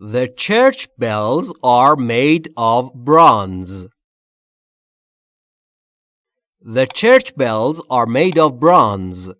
The church bells are made of bronze. The church bells are made of bronze.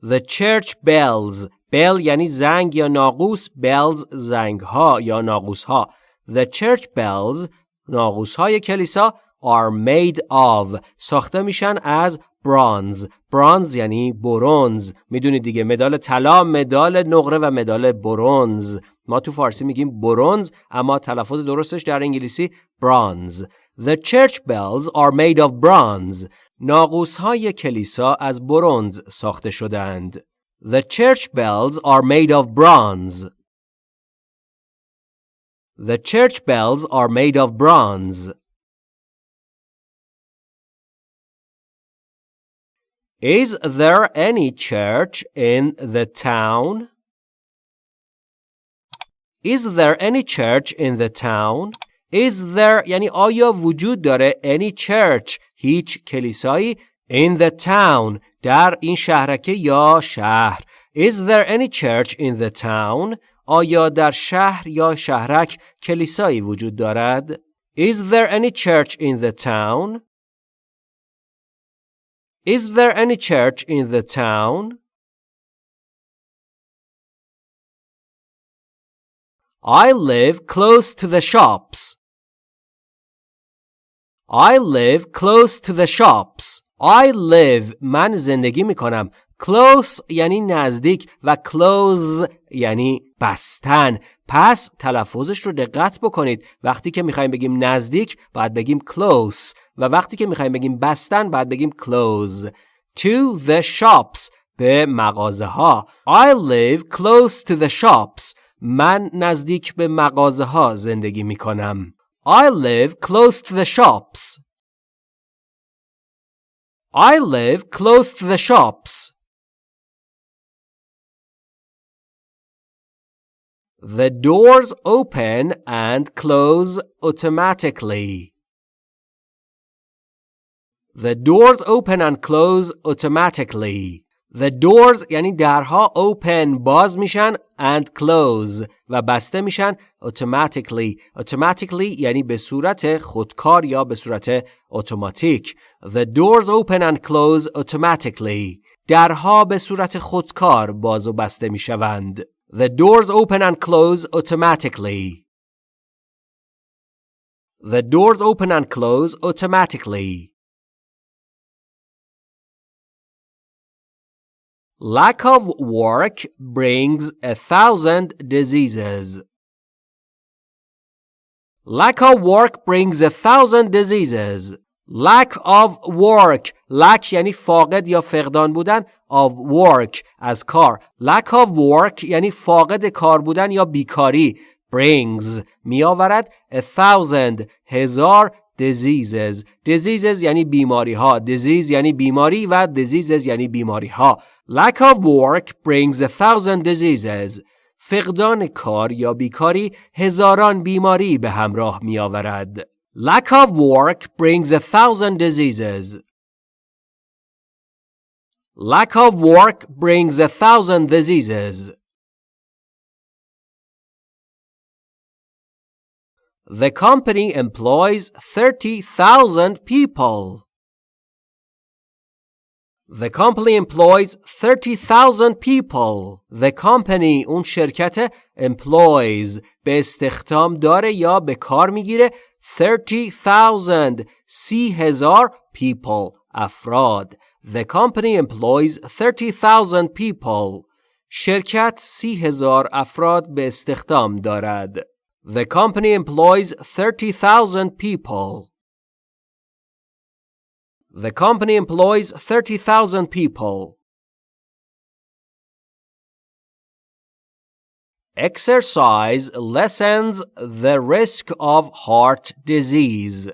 The church bells bell یعنی زنگ یا ناقوس bells زنگ ها یا ناقوس ها The church bells ناقوس های کلیسا are made of ساخته میشن از برانز برانز یعنی برونز می‌دونید دیگه مدال طلا مدال نقره و مدال برونز ما تو فارسی میگیم برونز اما تلفظ درستش در انگلیسی برانز The church bells are made of bronze ناقوس های کلیسا از برونز ساخته شدند The church bells are made of bronze The church bells are made of bronze Is there any church in the town? Is there any church in the town? Is there یعنی آیا وجود داره any church هیچ کلیسایی in the town در این شهرکه یا شهر Is there any church in the town آیا در شهر یا شهرک کلیسایی وجود دارد Is there any church in the town Is there any church in the town? I live close to the shops. I live close to the shops. I live من زندگی می کنم. Close یعنی نزدیک و close یعنی بستن. پس تلفظش رو دقت بکنید. وقتی که می‌خوایم بگیم نزدیک باید بگیم close. و وقتی که می‌خوایم بگیم بستن باید بگیم close to the shops به مغازه ها I live close to the shops من نزدیک به مغازه ها زندگی می کنم I live close to the shops I live close to the shops The doors open and close automatically. The doors open and close automatically. The doors یعنی درها open باز میشن and close و بسته میشن automatically. Automatically یعنی به صورت خودکار یا به صورت اتوماتیک. The doors open and close automatically. درها به صورت خودکار باز و بسته می‌شوند. The doors open and close automatically. The doors open and close automatically. Lack of work brings a thousand diseases. Lack of work brings a thousand diseases. Lack of work lack یعنی فاقد یا فقدان بودن of work از کار lack of work یعنی فاقد کار بودن یا بیکاری brings می آورد a thousand هزار diseases diseases یعنی بیماری ها disease یعنی بیماری و diseases یعنی بیماری ها lack of work brings a thousand diseases فقدان کار یا بیکاری هزاران بیماری به همراه می آورد lack of work brings a thousand diseases lack of work brings a thousand diseases The company employs 30,000 people. The company employs 30,000 people. The company اون شرکت employs به استخدام داره یا به کار میگیره 30,000 سی هزار people افراد. The company employs 30,000 people. شرکت سی هزار افراد به استخدام دارد. The company employs 30,000 people. The company employs 30,000 people. Exercise lessens the risk of heart disease.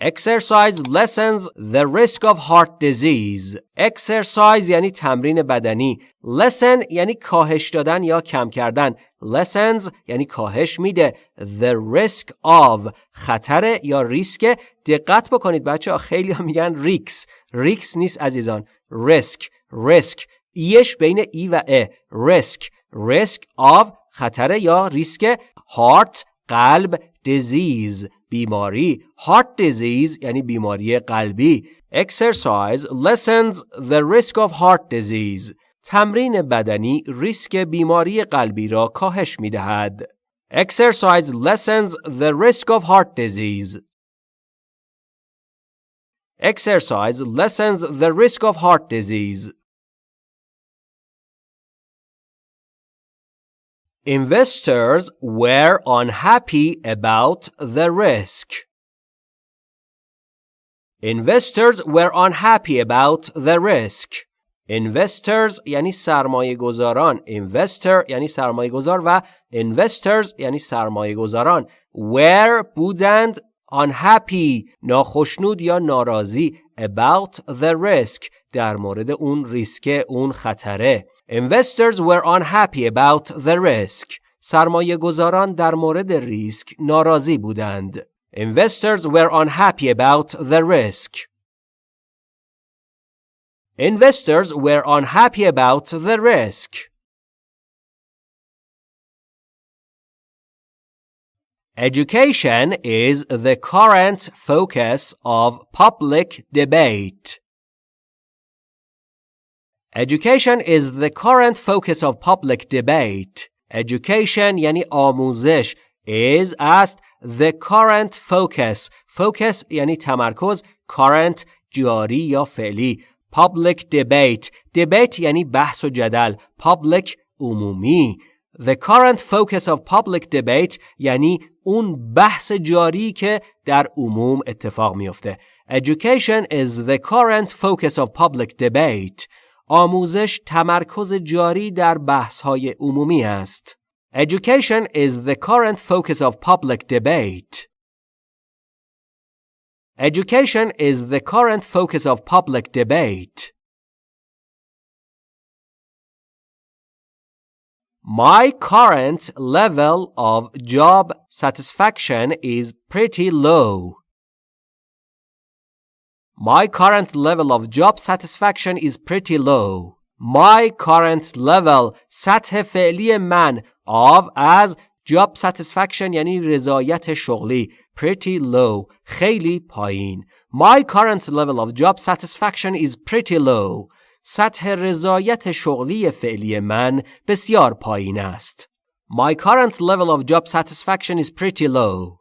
Exercise lessens the risk of heart disease. Exercise یعنی تمرین بدنی. Lesson یعنی کاهش دادن یا کم کردن. Lessons یعنی کاهش میده. The risk of خطر یا ریسک. دقت بکنید بچه ها خیلی ها میگن ریکس. ریکس نیست عزیزان. risk. risk. ایش بین ای و ا. risk. risk of خطر یا ریسک هارت قلب disease بیماری heart disease یعنی بیماری قلبی exercise lessens the risk of heart disease تمرین بدنی ریسک بیماری قلبی را کاهش می دهد. Exercise lessens the risk of heart disease. Exercise lessens the risk of heart disease. Investors were unhappy about the risk. Investors were unhappy about the risk. Investors یعنی سرمایه گذاران Investor یعنی سرمایه گذار و Investors یعنی سرمایه گذاران Were بودند unhappy ناخشنود یا ناراضی about the risk در مورد اون ریسک اون خطره Investors were unhappy about the risk سرمایه گذاران در مورد ریسک ناراضی بودند Investors were unhappy about the risk Investors were unhappy about the risk. Education is the current focus of public debate. Education is the current focus of public debate. Education یعنی آموزش is است the current focus focus یعنی تمرکز current جاری یا فعلی public debate debate یعنی بحث و جدل public عمومی The current focus of public debate یعنی اون بحث جاری که در عموم اتفاق میفته. Education is the current focus of public debate. آموزش تمرکز جاری در بحث های عمومی است. Education is the current focus of public debate. Education is the current focus of public debate. My current level of job satisfaction is pretty low. My current level of job satisfaction is pretty low. My current level سطح فعلی من of as job satisfaction یعنی رضایت شغلی pretty low خیلی پایین My current level of job satisfaction is pretty low سطح رضایت شغلی فعلی من بسیار پایین است My current level of job satisfaction is pretty low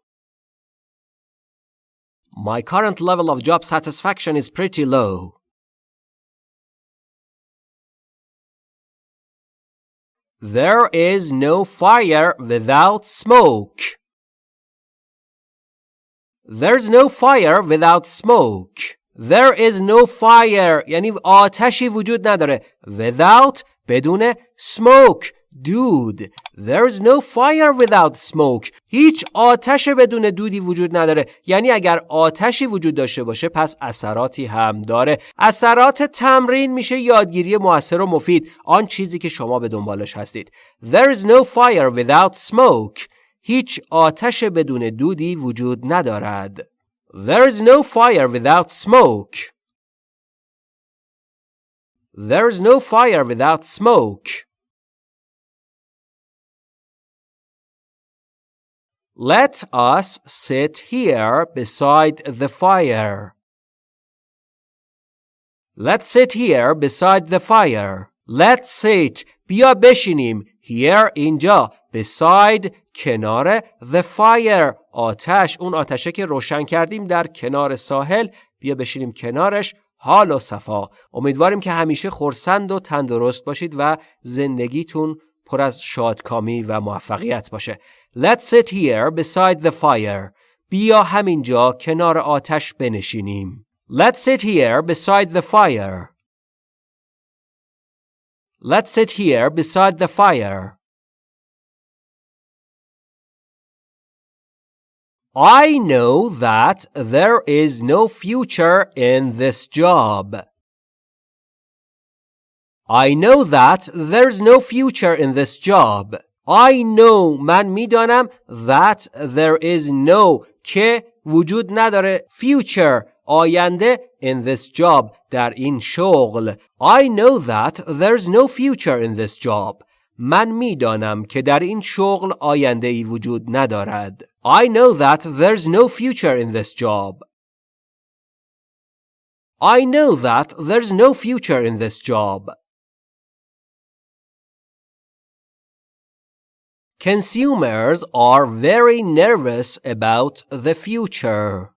My current level of job satisfaction is pretty low There is no fire without smoke. There's no fire without smoke. There is no fire یعنی آتشی وجود نداره. Without بدون smoke دود. There's no fire without smoke. هیچ آتش بدون دودی وجود نداره. یعنی اگر آتشی وجود داشته باشه پس اثراتی هم داره. اثرات تمرین میشه یادگیری موثر و مفید. آن چیزی که شما به دنبالش هستید. There is no fire without smoke. هیچ آتش بدون دودی وجود ندارد. There is no fire without smoke. There is no fire without smoke. Let us sit here beside the fire. Let's sit here beside the fire. Let's sit. بیا بشینیم. Here اینجا. Beside کنار the fire آتش اون آتشه که روشن کردیم در کنار ساحل بیا بشینیم کنارش حال و صفا. امیدواریم که همیشه خورسند و تندرست باشید و زندگیتون پر از شادکامی و موفقیت باشه. Let's sit here beside the fire. بیا همینجا کنار آتش بنشینیم. Let's sit here beside the fire. Let's sit here beside the fire. I know that there is no future in this job. I know that there's no future in this job. I know من میدانم that there is no که وجود نداره future آینده in this job در این شغل I know that there's no future in this job من میدانم که در این شغل آینده ای وجود ندارد. I know that there's no future in this job. I know that there's no future in this job. Consumers are very nervous about the future.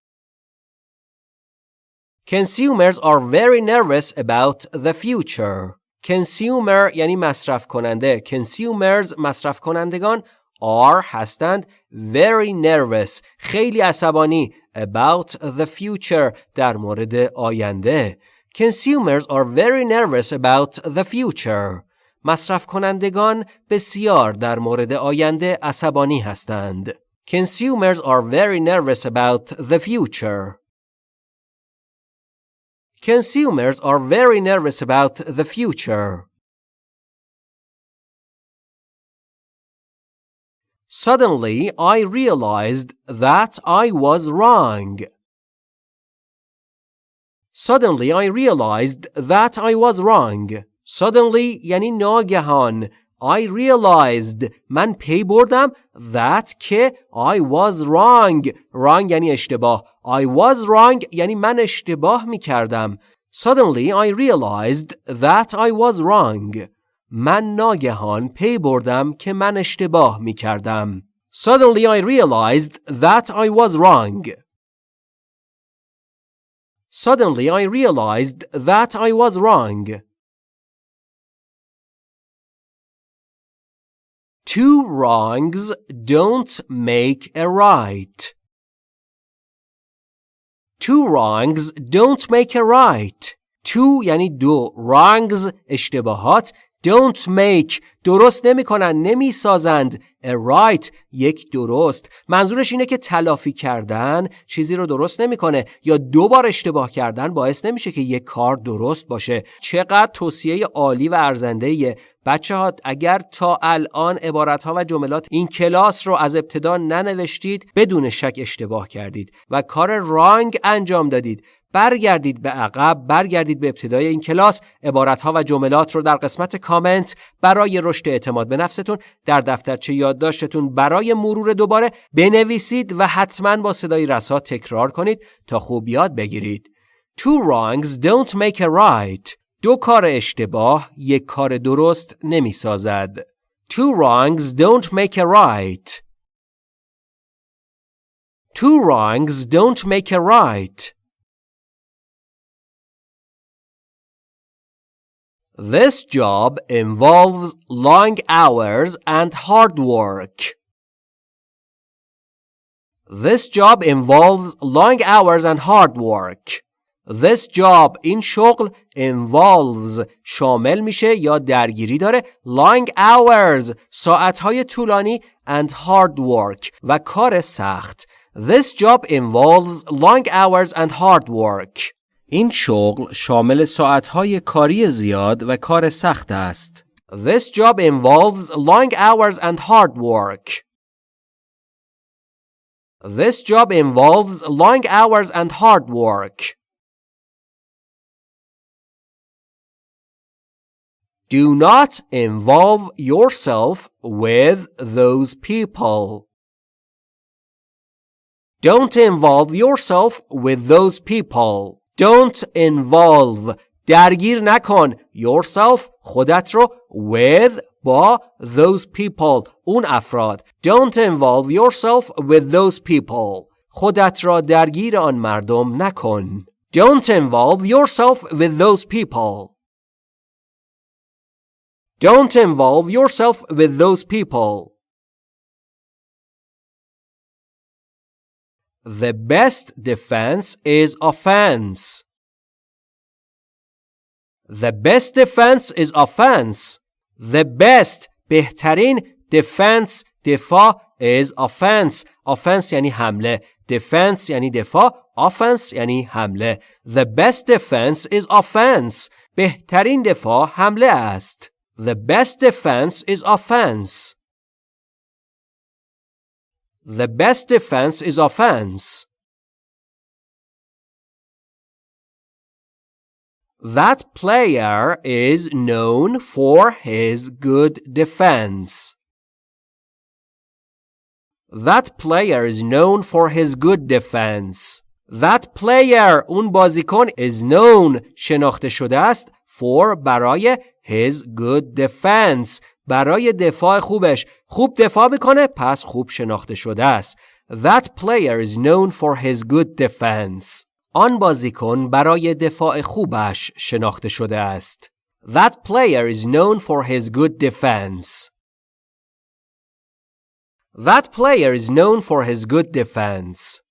Consumers are very nervous about the future. Consumer یعنی مصرف کننده. Consumers مصرف کنندگان are هستند very nervous خیلی عصبانی about the future در مورد آینده. Consumers are very nervous about the future. مصرف کنندگان بسیار در مورد آینده عصبانی هستند. Consumers are very nervous about the future. Consumers are very nervous about the future. Suddenly, I realized that I was wrong. Suddenly, I realized that I was wrong. Suddenly یعنی ناگهان I realized من پی بردم that که I was wrong wrong یعنی اشتباه I was wrong یعنی من اشتباه می کردم Suddenly I realized that I was wrong من ناگهان پی بردم که من اشتباه می کردم Suddenly I realized that I was wrong Suddenly I realized that I was wrong Two wrongs don't make a right. Two wrongs don't make a right. Two یعنی دو. Wrongs اشتباهات. Don't make. درست نمی کنن نمی سازند a right یک درست. منظورش اینه که تلافی کردن چیزی رو درست نمی‌کنه یا دو بار اشتباه کردن باعث نمیشه که یک کار درست باشه. چقدر توصیه عالی و ارزنده بچه ها اگر تا الان عبارت ها و جملات این کلاس رو از ابتدا ننوشتید بدون شک اشتباه کردید و کار رانگ انجام دادید. برگردید به عقب برگردید به ابتدای این کلاس. عبارتها و جملات رو در قسمت کامنت برای رشد اعتماد به نفستون در دفترچه یادداشتتون برای مرور دوباره بنویسید و حتما با صدای رسا تکرار کنید تا خوب یاد بگیرید. Two wrongs don't make a right. دو کار اشتباه یک کار درست نمی سازد Two wrongs don't make a right. Two wrongs don't make a right. This job involves long hours and hard work. This job involves long hours and hard work. This job این شغل involves شامل میشه یا درگیری داره long hours ساعتهای طولانی and hard work و کار سخت. This job involves long hours and hard work. این شغل شامل ساعتهای کاری زیاد و کار سخت است. This job involves long hours and hard work. This job involves long hours and hard work. Do not involve yourself with those people. Don't involve yourself with those people. Don't involve درگیر نکن yourself خودت رو with با those people اون افراد Don't involve yourself with those people خودت را درگیر آن مردم نکن Don't involve yourself with those people Don't involve yourself with those people The best defense is offense. The best defense is offense. The best بهترین defense دفاع is offense. Offense یعنی حمله. Defense یعنی دفاع. Offense یعنی حمله. The best defense is offense. بهترین دفاع حمله است. The best defense is offense. The best defense is offense. That player is known for his good defense. That player is known for his good defense. That player اون بازیکن is known شناخته شده است for برای his good defense برای دفاع خوبش خوب دفاع می‌کنه پس خوب شناخته شده است That player is known for his good defense آن بازیکن برای دفاع خوبش شناخته شده است That player is known for his good defense That player is known for his good defense